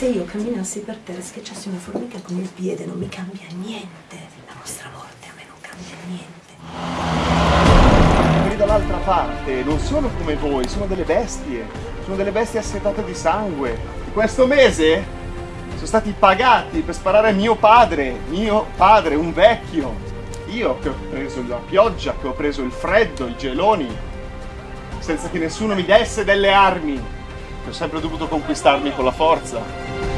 se io camminassi per terra e schiacciassi una formica con il piede non mi cambia niente. La vostra morte a me non cambia niente. Quelli dall'altra parte non sono come voi, sono delle bestie. Sono delle bestie assetate di sangue. Questo mese sono stati pagati per sparare mio padre, mio padre, un vecchio. Io che ho preso la pioggia, che ho preso il freddo, i geloni, senza che nessuno mi desse delle armi, ho sempre dovuto conquistarmi con la forza.